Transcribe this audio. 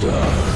die.